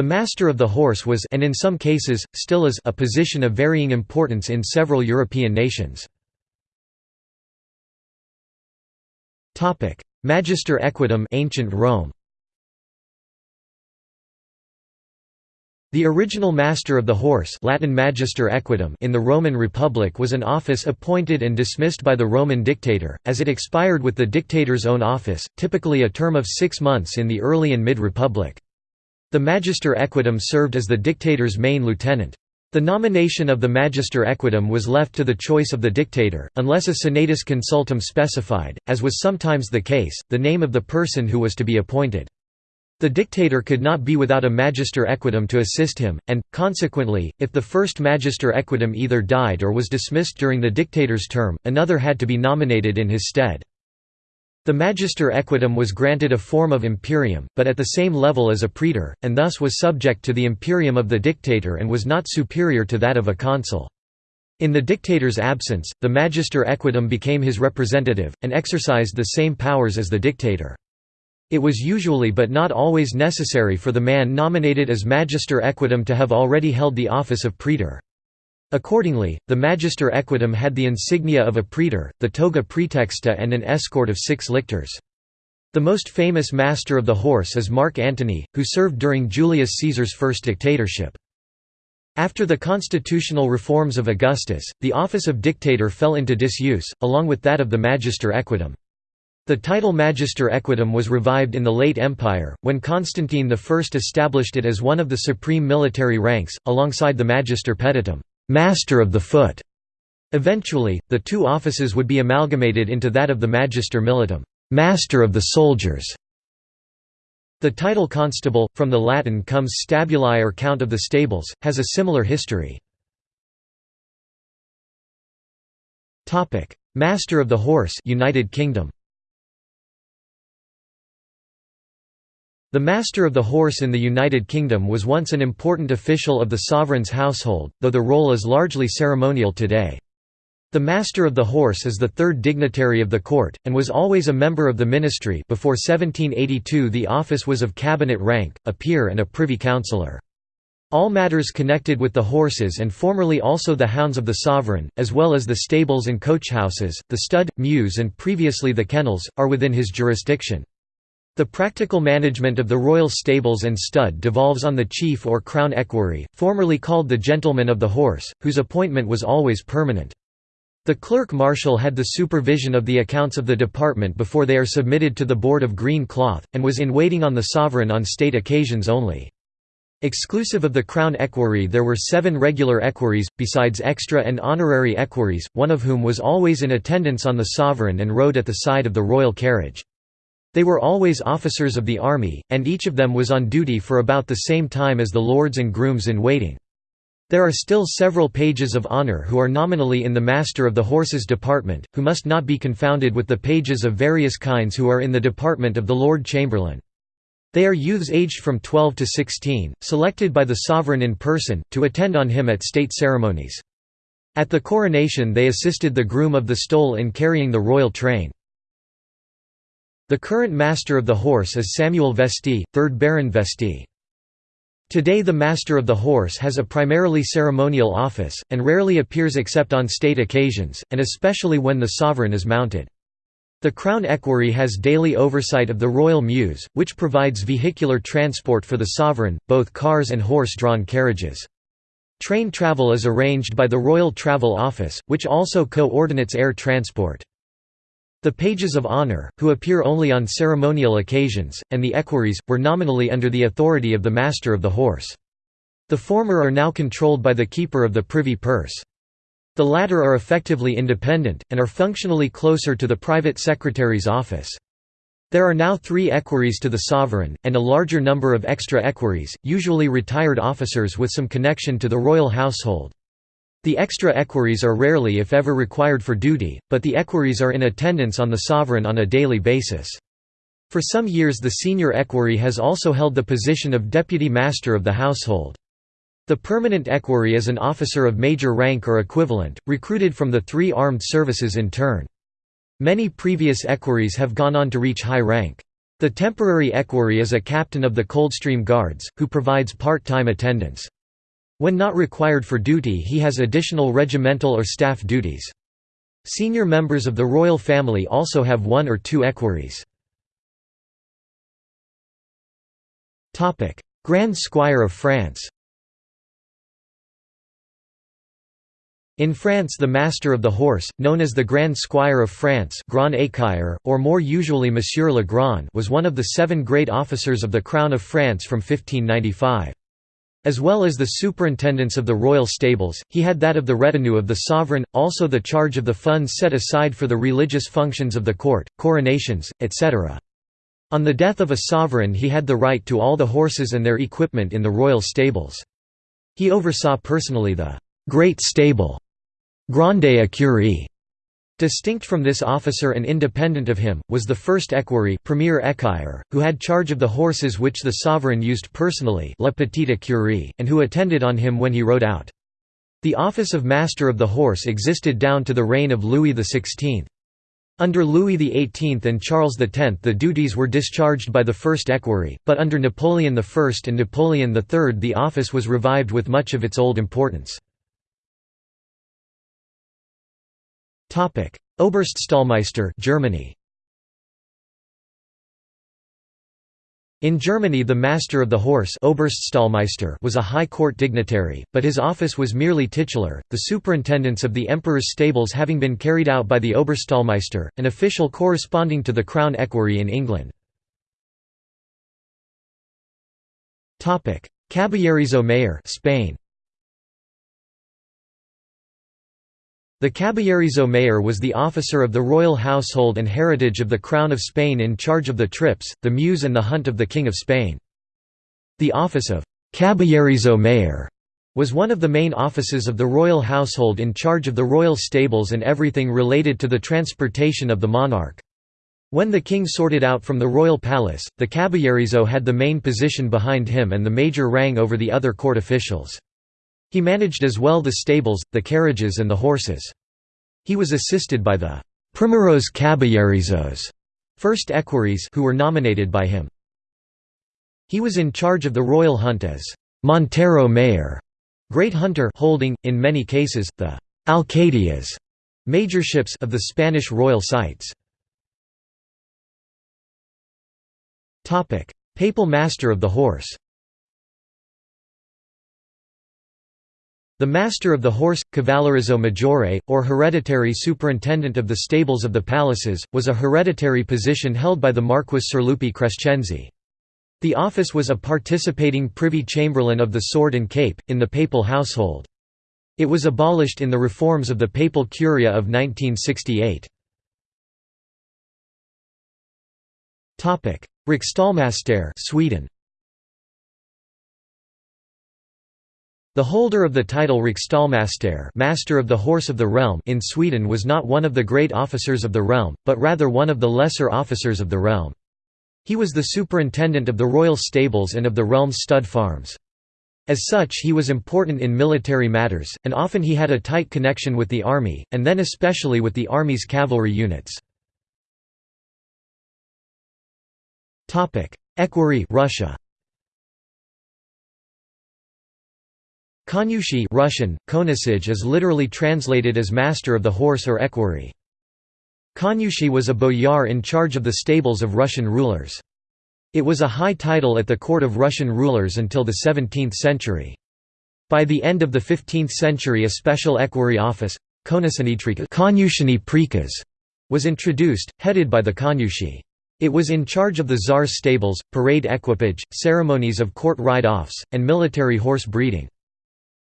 The master of the horse was and in some cases, still is a position of varying importance in several European nations. Magister equitum ancient Rome. The original master of the horse Latin magister equitum in the Roman Republic was an office appointed and dismissed by the Roman dictator, as it expired with the dictator's own office, typically a term of six months in the early and mid-republic. The magister equitum served as the dictator's main lieutenant. The nomination of the magister equitum was left to the choice of the dictator, unless a senatus consultum specified, as was sometimes the case, the name of the person who was to be appointed. The dictator could not be without a magister equitum to assist him, and, consequently, if the first magister equitum either died or was dismissed during the dictator's term, another had to be nominated in his stead. The magister equitum was granted a form of imperium, but at the same level as a praetor, and thus was subject to the imperium of the dictator and was not superior to that of a consul. In the dictator's absence, the magister equitum became his representative, and exercised the same powers as the dictator. It was usually but not always necessary for the man nominated as magister equitum to have already held the office of praetor. Accordingly, the magister equitum had the insignia of a praetor, the toga praetexta and an escort of six lictors. The most famous master of the horse is Mark Antony, who served during Julius Caesar's first dictatorship. After the constitutional reforms of Augustus, the office of dictator fell into disuse, along with that of the magister equitum. The title Magister Equitum was revived in the late Empire, when Constantine I established it as one of the supreme military ranks, alongside the Magister Peditum Master of the Foot". Eventually, the two offices would be amalgamated into that of the Magister Militum Master of the Soldiers". The title constable, from the Latin comes stabuli or count of the stables, has a similar history. Master of the Horse United Kingdom The Master of the Horse in the United Kingdom was once an important official of the sovereign's household, though the role is largely ceremonial today. The Master of the Horse is the third dignitary of the court, and was always a member of the ministry before 1782 the office was of cabinet rank, a peer and a privy councillor. All matters connected with the horses and formerly also the hounds of the sovereign, as well as the stables and coachhouses, the stud, mews and previously the kennels, are within his jurisdiction. The practical management of the royal stables and stud devolves on the chief or crown equerry, formerly called the gentleman of the horse, whose appointment was always permanent. The clerk marshal had the supervision of the accounts of the department before they are submitted to the Board of Green Cloth, and was in waiting on the sovereign on state occasions only. Exclusive of the crown equerry there were seven regular equerries, besides extra and honorary equerries, one of whom was always in attendance on the sovereign and rode at the side of the royal carriage. They were always officers of the army, and each of them was on duty for about the same time as the lords and grooms in waiting. There are still several pages of honor who are nominally in the Master of the Horses Department, who must not be confounded with the pages of various kinds who are in the department of the Lord Chamberlain. They are youths aged from 12 to 16, selected by the sovereign in person, to attend on him at state ceremonies. At the coronation they assisted the groom of the stole in carrying the royal train. The current Master of the Horse is Samuel Vestey, 3rd Baron Vestey. Today the Master of the Horse has a primarily ceremonial office, and rarely appears except on state occasions, and especially when the sovereign is mounted. The Crown Equerry has daily oversight of the Royal Mews, which provides vehicular transport for the sovereign, both cars and horse-drawn carriages. Train travel is arranged by the Royal Travel Office, which also co-ordinates air transport. The pages of honor, who appear only on ceremonial occasions, and the equerries, were nominally under the authority of the master of the horse. The former are now controlled by the keeper of the privy purse. The latter are effectively independent, and are functionally closer to the private secretary's office. There are now three equerries to the sovereign, and a larger number of extra equerries, usually retired officers with some connection to the royal household. The extra equerries are rarely if ever required for duty, but the equerries are in attendance on the sovereign on a daily basis. For some years the senior equerry has also held the position of deputy master of the household. The permanent equerry is an officer of major rank or equivalent, recruited from the three armed services in turn. Many previous equerries have gone on to reach high rank. The temporary equerry is a captain of the Coldstream Guards, who provides part-time attendance. When not required for duty he has additional regimental or staff duties. Senior members of the royal family also have one or two equerries. Grand Squire of France In France the Master of the Horse, known as the Grand Squire of France Grand Écuyer, or more usually Monsieur le Grand was one of the seven great officers of the Crown of France from 1595. As well as the superintendence of the royal stables, he had that of the retinue of the sovereign, also the charge of the funds set aside for the religious functions of the court, coronations, etc. On the death of a sovereign he had the right to all the horses and their equipment in the royal stables. He oversaw personally the «great stable» Grande Écurie. Distinct from this officer and independent of him, was the first equerry premier écuyer, who had charge of the horses which the sovereign used personally la petite écurie, and who attended on him when he rode out. The office of Master of the Horse existed down to the reign of Louis XVI. Under Louis XVIII and Charles X the duties were discharged by the first equerry, but under Napoleon I and Napoleon III the office was revived with much of its old importance. Topic: Oberststallmeister, Germany. In Germany the master of the horse Oberststallmeister was a high court dignitary, but his office was merely titular, the superintendence of the emperor's stables having been carried out by the Oberstallmeister, an official corresponding to the crown equerry in England. Caballerizo Mayor Spain. The Caballerizo Mayor was the officer of the royal household and heritage of the Crown of Spain in charge of the trips, the mews and the hunt of the King of Spain. The office of Caballerizo Mayor was one of the main offices of the royal household in charge of the royal stables and everything related to the transportation of the monarch. When the king sorted out from the royal palace, the Caballerizo had the main position behind him and the major rang over the other court officials. He managed as well the stables, the carriages and the horses. He was assisted by the «primeros caballerizos» first equerries who were nominated by him. He was in charge of the royal hunt as «montero mayor» great hunter holding, in many cases, the «alcadias» majorships of the Spanish royal sites. Papal Master of the Horse The Master of the Horse, Cavallerizzo Maggiore, or hereditary superintendent of the stables of the palaces, was a hereditary position held by the Marquis Serlupi Crescenzi. The office was a participating privy chamberlain of the sword and cape, in the papal household. It was abolished in the reforms of the Papal Curia of 1968. Riksstallmästare Sweden The holder of the title Riksstallmästare Master of the Horse of the Realm in Sweden was not one of the great officers of the realm, but rather one of the lesser officers of the realm. He was the superintendent of the royal stables and of the realm's stud farms. As such he was important in military matters, and often he had a tight connection with the army, and then especially with the army's cavalry units. Equerry Russia Konyushi Russian, Konasij is literally translated as master of the horse or equerry. Konyushi was a boyar in charge of the stables of Russian rulers. It was a high title at the court of Russian rulers until the 17th century. By the end of the 15th century a special equerry office, Konyushny Prikaz, was introduced, headed by the Konyushi. It was in charge of the Tsar's stables, parade equipage, ceremonies of court ride-offs, and military horse breeding.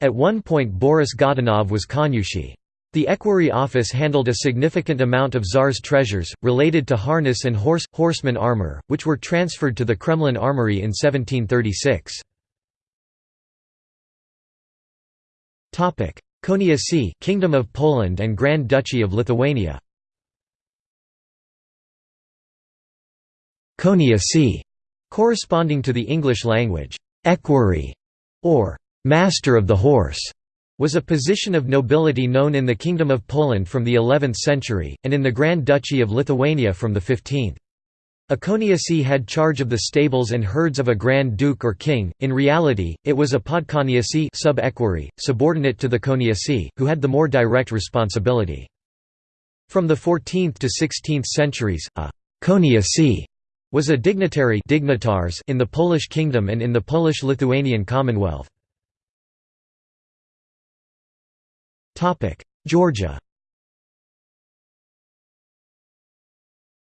At one point Boris Godunov was Konyushi. The equerry office handled a significant amount of Tsar's treasures, related to harness and horse, horseman armor, which were transferred to the Kremlin armory in 1736. Koniacy Kingdom of Poland and Grand Duchy of Lithuania Koniacy, corresponding to the English language, equerry, or «master of the horse» was a position of nobility known in the Kingdom of Poland from the 11th century, and in the Grand Duchy of Lithuania from the 15th. A coniacy had charge of the stables and herds of a grand duke or king, in reality, it was a podconiacy sub subordinate to the coniacy, who had the more direct responsibility. From the 14th to 16th centuries, a coniacy was a dignitary in the Polish kingdom and in the Polish-Lithuanian Commonwealth. Georgia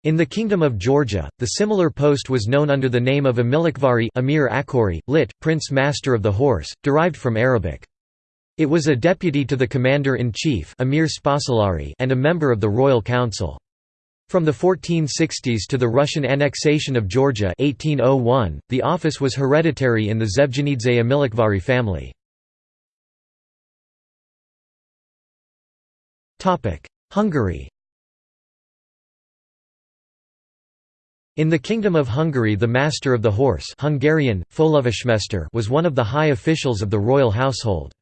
In the Kingdom of Georgia, the similar post was known under the name of Amilikvari Amir Akori, lit. Prince Master of the Horse, derived from Arabic. It was a deputy to the Commander-in-Chief Amir and a member of the Royal Council. From the 1460s to the Russian annexation of Georgia 1801, the office was hereditary in the Zevgenidze Amilakhvari family. Hungary In the Kingdom of Hungary the Master of the Horse Hungarian, was one of the high officials of the royal household.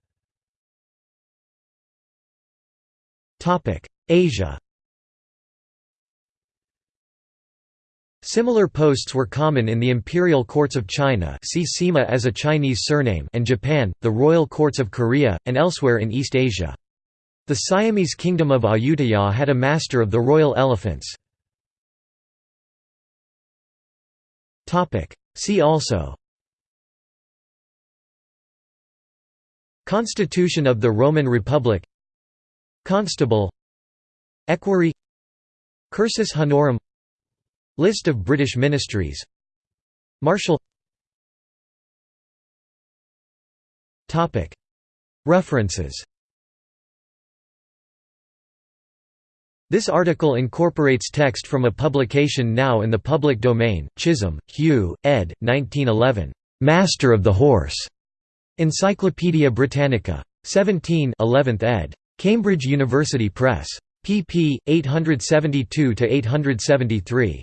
Asia Similar posts were common in the imperial courts of China see Sima as a Chinese surname and Japan, the royal courts of Korea, and elsewhere in East Asia. The Siamese kingdom of Ayutthaya had a master of the royal elephants. See also. Constitution of the Roman Republic. Constable. Equerry. Cursus honorum. List of British ministries. Marshal. References This article incorporates text from a publication now in the public domain, Chisholm, Hugh, ed. 1911. "'Master of the Horse' Encyclopædia Britannica. 17 11th ed. Cambridge University Press. pp. 872–873.